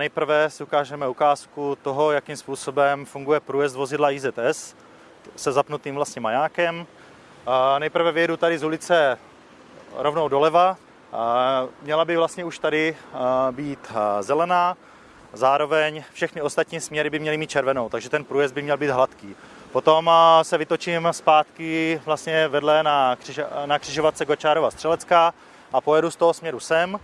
nejprve si ukážeme ukázku toho, jakým způsobem funguje průjezd vozidla IZS se zapnutým vlastně majákem. Nejprve vyjedu tady z ulice rovnou doleva. Měla by vlastně už tady být zelená, zároveň všechny ostatní směry by měly mít červenou, takže ten průjezd by měl být hladký. Potom se vytočím zpátky vlastně vedle na, křiž, na křižovatce Gočárova Střelecká a pojedu z toho směru sem.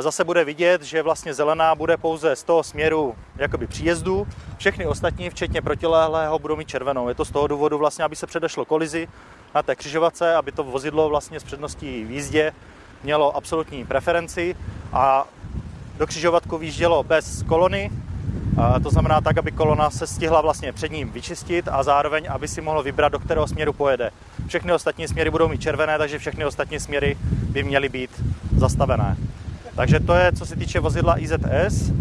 Zase bude vidět, že vlastně zelená bude pouze z toho směru jakoby příjezdu. Všechny ostatní, včetně protilehlého, budou mít červenou. Je to z toho důvodu vlastně, aby se předešlo kolizi na té křižovatce, aby to vozidlo vlastně s předností v jízdě mělo absolutní preferenci a do křižovatku výjíždělo bez kolony, to znamená tak, aby kolona se stihla vlastně před ním vyčistit a zároveň, aby si mohlo vybrat, do kterého směru pojede. Všechny ostatní směry budou mít červené, takže všechny ostatní směry by měly být zastavené. Takže to je, co se týče vozidla IZS.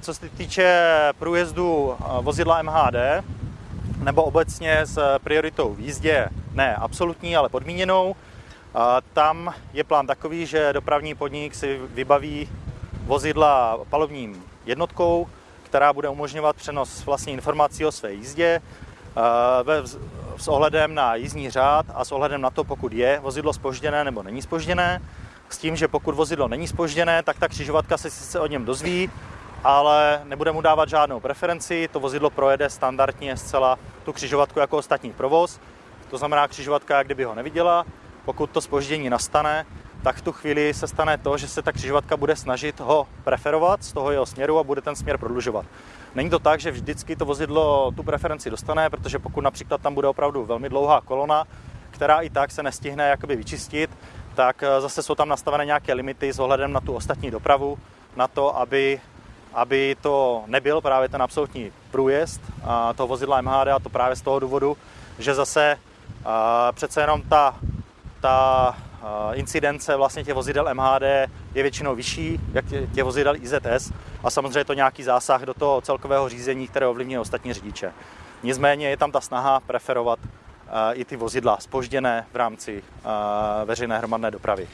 Co se týče průjezdu vozidla MHD, nebo obecně s prioritou v jízdě, ne absolutní, ale podmíněnou, tam je plán takový, že dopravní podnik si vybaví vozidla palubním jednotkou, která bude umožňovat přenos vlastně informací o své jízdě s ohledem na jízdní řád a s ohledem na to, pokud je vozidlo spožděné nebo není spožděné s tím, že pokud vozidlo není spožděné, tak ta křižovatka se sice o něm dozví, ale nebude mu dávat žádnou preferenci, to vozidlo projede standardně zcela tu křižovatku jako ostatní provoz, to znamená křižovatka, jak kdyby ho neviděla, pokud to spoždění nastane, tak v tu chvíli se stane to, že se ta křižovatka bude snažit ho preferovat z toho jeho směru a bude ten směr prodlužovat. Není to tak, že vždycky to vozidlo tu preferenci dostane, protože pokud například tam bude opravdu velmi dlouhá kolona, která i tak se nestihne jakoby vyčistit, tak eh, zase jsou tam nastavené nějaké limity s ohledem na tu ostatní dopravu, na to, aby, aby to nebyl právě ten absolutní průjezd toho vozidla MHD a to právě z toho důvodu, že zase eh, přece jenom ta, ta eh, incidence vlastně těch vozidel MHD je většinou vyšší, jak těch vozidel IZS a samozřejmě je to nějaký zásah do toho celkového řízení, které ovlivňuje ostatní řidiče. Nicméně je tam ta snaha preferovat i ty vozidla spožděné v rámci veřejné hromadné dopravy.